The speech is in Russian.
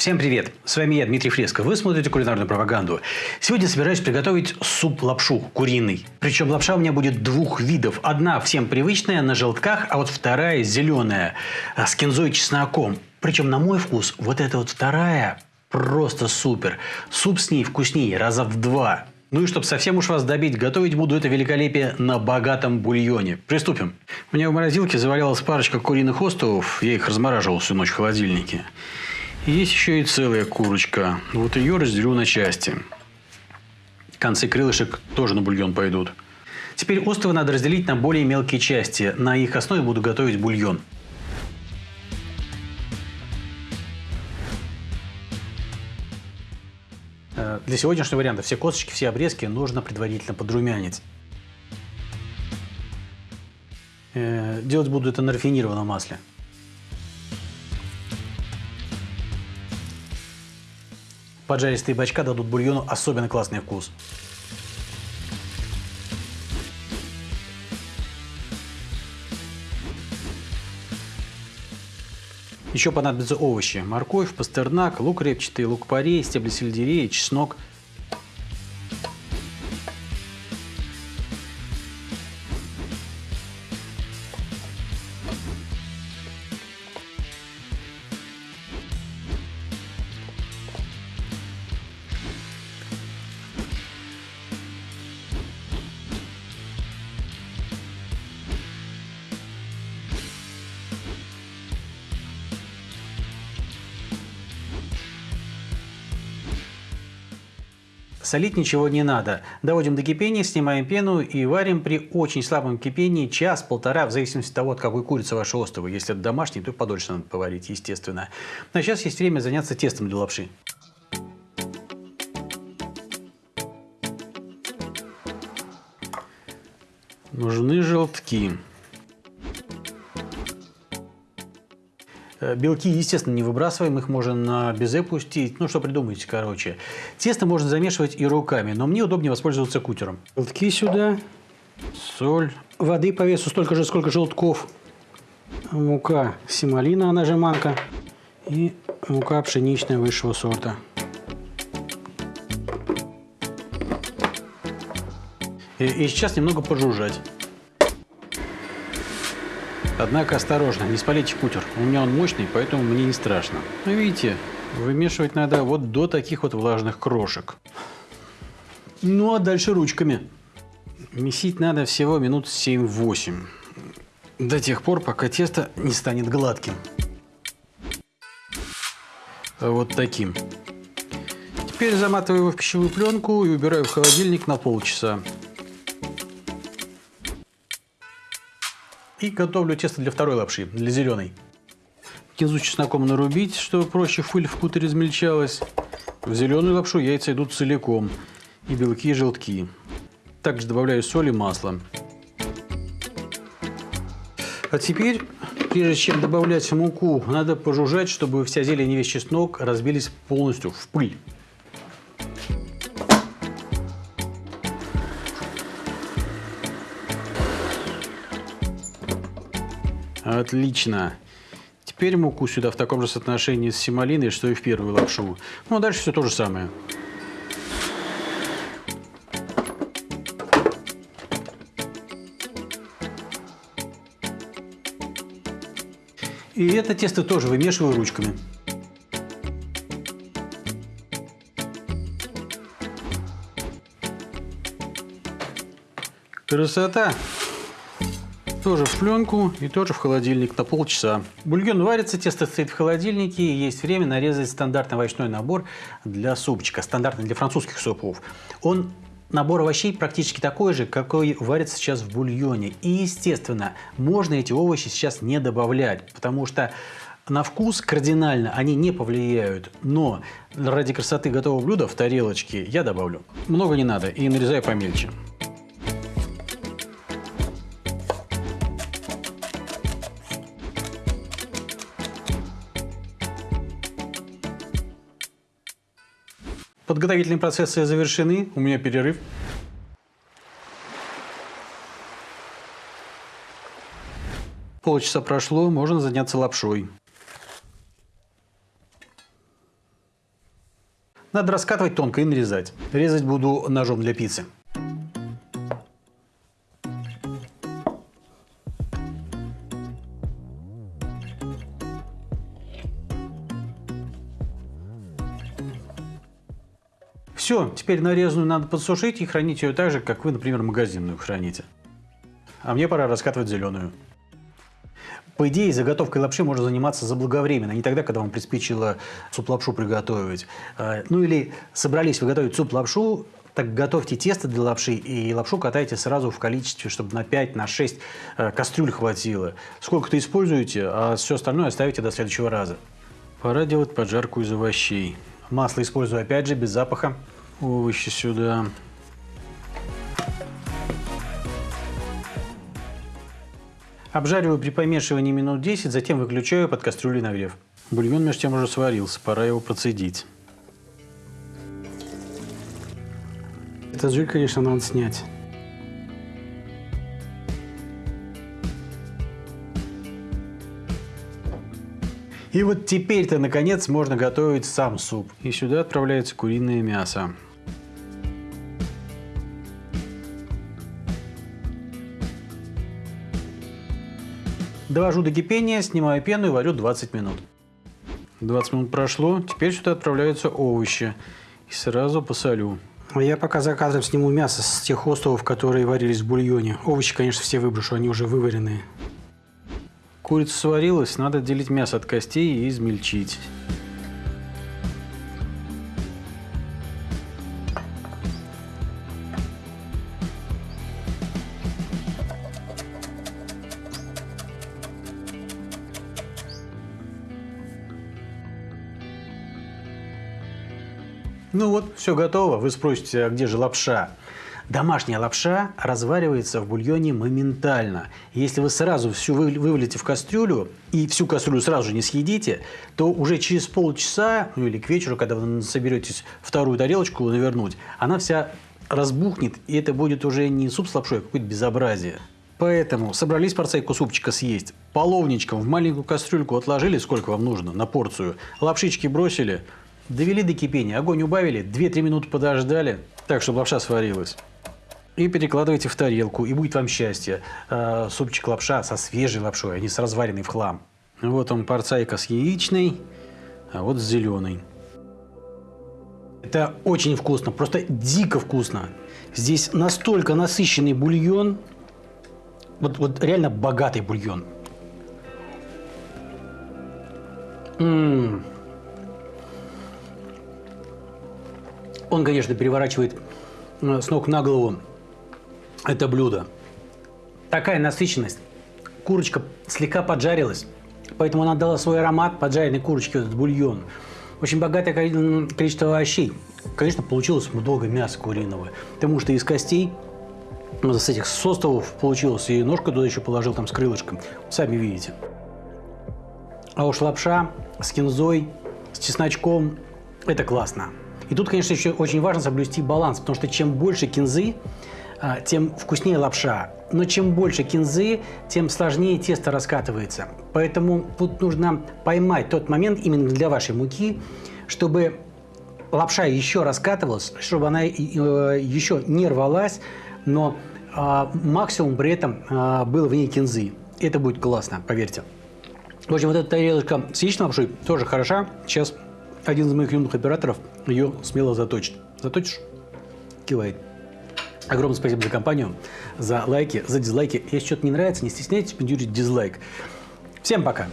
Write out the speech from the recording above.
Всем привет! С вами я, Дмитрий Фреско. Вы смотрите кулинарную пропаганду. Сегодня собираюсь приготовить суп-лапшу куриный. Причем лапша у меня будет двух видов. Одна всем привычная, на желтках, а вот вторая зеленая, а, с кинзой и чесноком. Причем, на мой вкус, вот эта вот вторая просто супер. Суп с ней вкуснее раза в два. Ну и чтобы совсем уж вас добить, готовить буду это великолепие на богатом бульоне. Приступим. У меня в морозилке завалялась парочка куриных островов. Я их размораживал всю ночь в холодильнике. Есть еще и целая курочка. Вот ее разделю на части. Концы крылышек тоже на бульон пойдут. Теперь островы надо разделить на более мелкие части. На их основе буду готовить бульон. Э, для сегодняшнего варианта все косточки, все обрезки нужно предварительно подрумянить. Э, делать буду это на рафинированном масле. Поджаристые бачка дадут бульону особенно классный вкус. Еще понадобятся овощи. Морковь, пастернак, лук репчатый, лук-порей, стебли сельдерея, чеснок – Солить ничего не надо. Доводим до кипения, снимаем пену и варим при очень слабом кипении час-полтора, в зависимости от того, от какой курицы ваши островы. Если это домашний, то подольше надо поварить, естественно. А сейчас есть время заняться тестом для лапши. Нужны желтки. Белки, естественно, не выбрасываем, их можно на безе пустить. Ну, что придумаете, короче. Тесто можно замешивать и руками, но мне удобнее воспользоваться кутером. Белки сюда, соль. Воды по весу столько же, сколько желтков. Мука семалина, она же манка. И мука пшеничная высшего сорта. И, и сейчас немного пожужжать. Однако осторожно, не спалите кутер. У меня он мощный, поэтому мне не страшно. Ну, видите, вымешивать надо вот до таких вот влажных крошек. Ну, а дальше ручками. Месить надо всего минут 7-8. До тех пор, пока тесто не станет гладким. Вот таким. Теперь заматываю его в пищевую пленку и убираю в холодильник на полчаса. И готовлю тесто для второй лапши, для зеленой. Кинзу чесноком нарубить, чтобы проще фыль в кутере измельчалась. В зеленую лапшу яйца идут целиком. И белки, и желтки. Также добавляю соль и масло. А теперь, прежде чем добавлять муку, надо пожужжать, чтобы вся зелень и весь чеснок разбились полностью в пыль. Отлично. Теперь муку сюда в таком же соотношении с семалиной, что и в первую лапшу. Ну, а дальше все то же самое. И это тесто тоже вымешиваю ручками. Красота! Тоже в пленку и тоже в холодильник на полчаса. Бульон варится, тесто стоит в холодильнике. И есть время нарезать стандартный овощной набор для супчика. Стандартный для французских супов. Он Набор овощей практически такой же, какой варится сейчас в бульоне. И, естественно, можно эти овощи сейчас не добавлять, потому что на вкус кардинально они не повлияют. Но ради красоты готового блюда в тарелочке я добавлю. Много не надо и нарезаю помельче. Подготовительные процессы завершены. У меня перерыв. Полчаса прошло, можно заняться лапшой. Надо раскатывать тонко и нарезать. Резать буду ножом для пиццы. Все, теперь нарезанную надо подсушить и хранить ее так же, как вы, например, магазинную храните. А мне пора раскатывать зеленую. По идее, заготовкой лапши можно заниматься заблаговременно, не тогда, когда вам приспичило суп-лапшу приготовить. А, ну или собрались вы готовить суп-лапшу, так готовьте тесто для лапши и лапшу катайте сразу в количестве, чтобы на 5, на 6 э, кастрюль хватило. Сколько-то используете, а все остальное оставите до следующего раза. Пора делать поджарку из овощей. Масло использую опять же, без запаха. Овощи сюда. Обжариваю при помешивании минут 10, затем выключаю под кастрюлей нагрев. Бульон между тем уже сварился, пора его процедить. Этот жир, конечно, надо снять. И вот теперь-то, наконец, можно готовить сам суп. И сюда отправляется куриное мясо. Довожу до кипения, снимаю пену и варю 20 минут. 20 минут прошло, теперь сюда отправляются овощи. И сразу посолю. Я пока за кадром сниму мясо с тех островов, которые варились в бульоне. Овощи, конечно, все выброшу, они уже вываренные. Курица сварилась, надо отделить мясо от костей и измельчить. Ну вот, все готово. Вы спросите, а где же лапша? Домашняя лапша разваривается в бульоне моментально. Если вы сразу всю вывалите в кастрюлю и всю кастрюлю сразу же не съедите, то уже через полчаса, ну или к вечеру, когда вы соберетесь вторую тарелочку навернуть, она вся разбухнет, и это будет уже не суп с лапшой, а какое-то безобразие. Поэтому собрались порцейку супчика съесть, половничком в маленькую кастрюльку отложили, сколько вам нужно, на порцию, лапшички бросили – Довели до кипения, огонь убавили, 2-3 минуты подождали, так, чтобы лапша сварилась. И перекладывайте в тарелку, и будет вам счастье. Э, супчик лапша со свежей лапшой, а не с разваренной в хлам. Вот он, порцайка с яичной, а вот с зеленой. Это очень вкусно, просто дико вкусно. Здесь настолько насыщенный бульон, вот, вот реально богатый бульон. Ммм. Он, конечно, переворачивает э, с ног на голову это блюдо. Такая насыщенность. Курочка слегка поджарилась, поэтому она дала свой аромат поджаренной курочки, этот бульон. Очень богатое количество овощей. Конечно, получилось много мяса куриного, потому что из костей, с этих состовов получилось, и ножка туда еще положил там с крылышком. Сами видите. А уж лапша с кинзой, с чесночком – это классно. И тут, конечно, еще очень важно соблюсти баланс, потому что чем больше кинзы, а, тем вкуснее лапша. Но чем больше кинзы, тем сложнее тесто раскатывается. Поэтому тут нужно поймать тот момент именно для вашей муки, чтобы лапша еще раскатывалась, чтобы она э, еще не рвалась, но а, максимум при этом а, был в ней кинзы. Это будет классно, поверьте. В общем, вот эта тарелочка с яичной лапшой тоже хороша. Сейчас один из моих юных операторов ее смело заточит. Заточишь? Кивает. Огромное спасибо за компанию, за лайки, за дизлайки. Если что-то не нравится, не стесняйтесь пендюрить дизлайк. Всем пока!